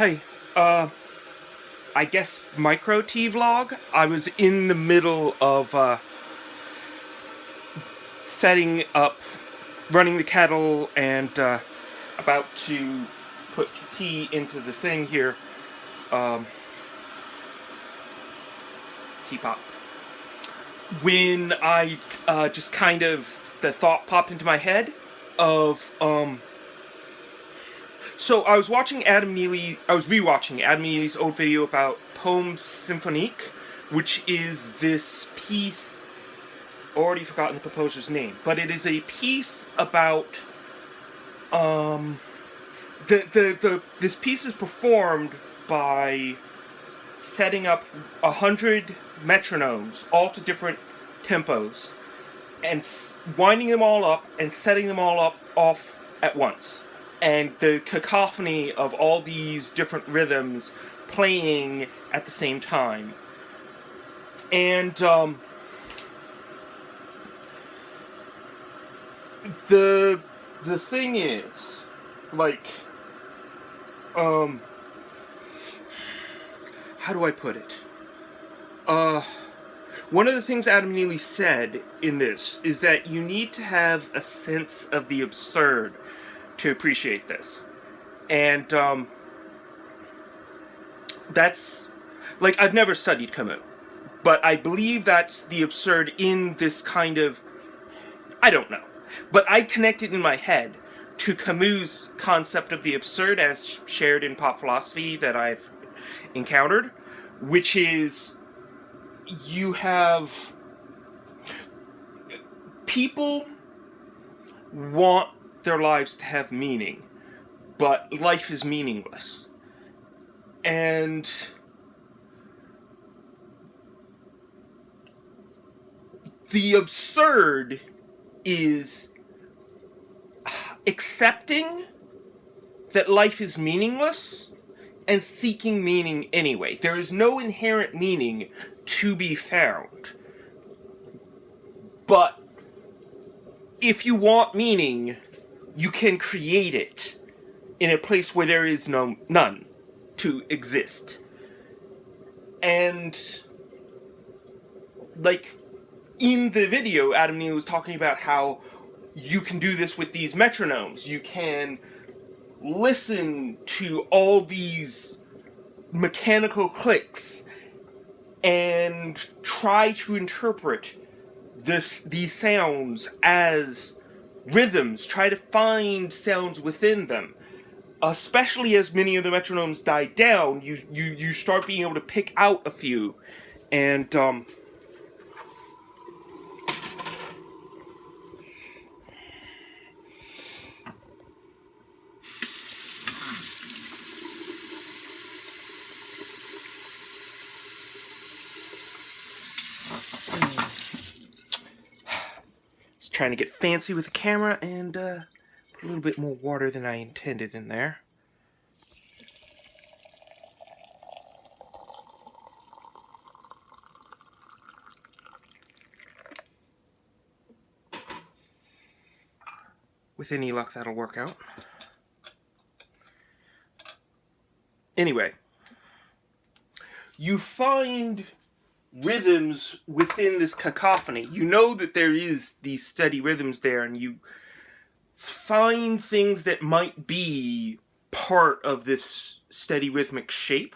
Hey, uh, I guess micro T vlog. I was in the middle of uh, setting up, running the kettle, and uh, about to put tea into the thing here. Um, teapot. When I uh, just kind of the thought popped into my head of um, so I was watching Adam Neely, I was rewatching Adam Neely's old video about Poème Symphonique, which is this piece, already forgotten the composer's name, but it is a piece about, um, the, the, the, this piece is performed by setting up a hundred metronomes, all to different tempos, and winding them all up and setting them all up off at once and the cacophony of all these different rhythms playing at the same time. And um, the the thing is, like, um, how do I put it? Uh, one of the things Adam Neely said in this is that you need to have a sense of the absurd to appreciate this. And um, that's like I've never studied Camus, but I believe that's the absurd in this kind of I don't know, but I connected in my head to Camus' concept of the absurd as shared in pop philosophy that I've encountered, which is you have people want their lives to have meaning, but life is meaningless. And the absurd is accepting that life is meaningless and seeking meaning anyway. There is no inherent meaning to be found. But if you want meaning, you can create it in a place where there is no none to exist. And like in the video, Adam Neely was talking about how you can do this with these metronomes. You can listen to all these mechanical clicks and try to interpret this these sounds as rhythms, try to find sounds within them. Especially as many of the metronomes die down, you you you start being able to pick out a few, and um, trying to get fancy with the camera and uh, a little bit more water than I intended in there. With any luck, that'll work out. Anyway, you find rhythms within this cacophony. You know that there is these steady rhythms there and you find things that might be part of this steady rhythmic shape.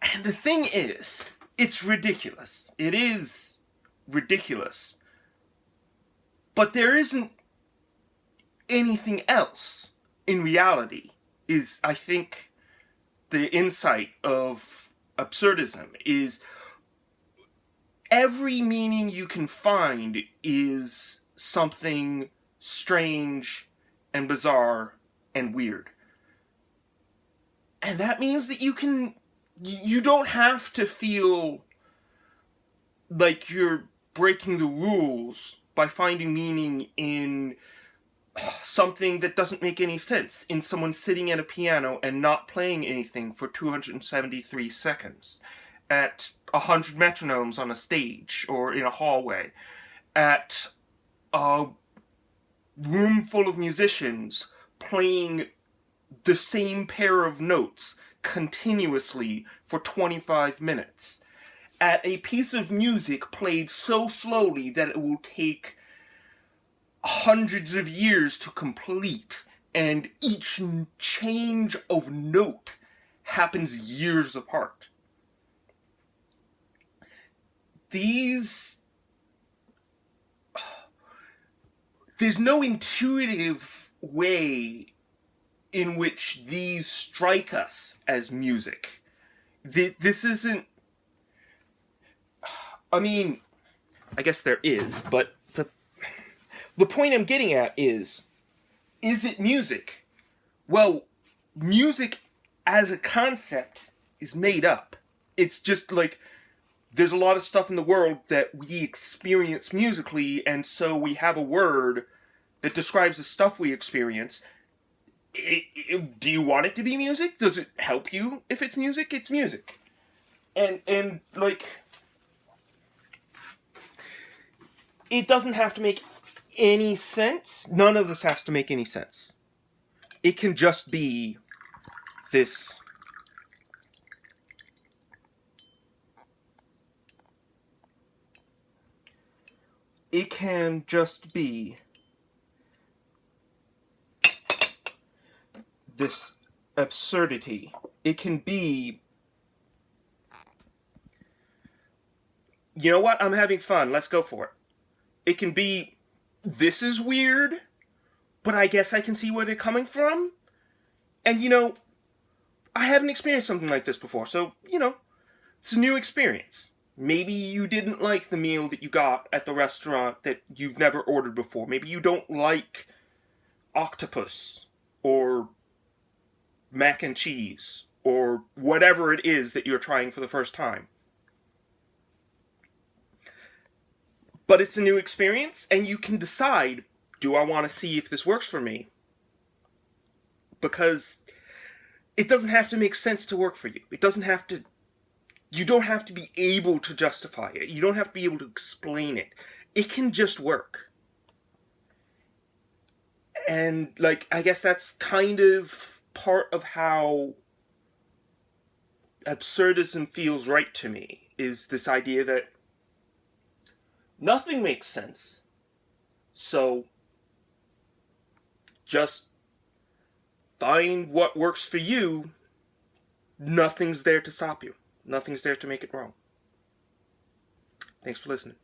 And the thing is, it's ridiculous. It is ridiculous. But there isn't anything else in reality is, I think, the insight of absurdism is every meaning you can find is something strange and bizarre and weird. And that means that you can, you don't have to feel like you're breaking the rules by finding meaning in something that doesn't make any sense in someone sitting at a piano and not playing anything for 273 seconds at 100 metronomes on a stage or in a hallway at a room full of musicians playing the same pair of notes continuously for 25 minutes at a piece of music played so slowly that it will take hundreds of years to complete and each change of note happens years apart. These there's no intuitive way in which these strike us as music. This isn't. I mean, I guess there is, but the point I'm getting at is, is it music? Well, music as a concept is made up. It's just like there's a lot of stuff in the world that we experience musically, and so we have a word that describes the stuff we experience. It, it, do you want it to be music? Does it help you if it's music? It's music. And and like it doesn't have to make any sense. None of this has to make any sense. It can just be this it can just be this absurdity. It can be you know what? I'm having fun. Let's go for it. It can be this is weird, but I guess I can see where they're coming from. And you know, I haven't experienced something like this before, so, you know, it's a new experience. Maybe you didn't like the meal that you got at the restaurant that you've never ordered before. Maybe you don't like octopus or mac and cheese or whatever it is that you're trying for the first time. But it's a new experience, and you can decide do I want to see if this works for me? Because it doesn't have to make sense to work for you. It doesn't have to you don't have to be able to justify it. You don't have to be able to explain it. It can just work. And, like, I guess that's kind of part of how absurdism feels right to me, is this idea that nothing makes sense. So, just find what works for you. Nothing's there to stop you. Nothing's there to make it wrong. Thanks for listening.